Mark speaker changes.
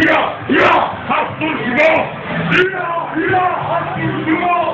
Speaker 1: いやいや発想しろいやいや発想しろ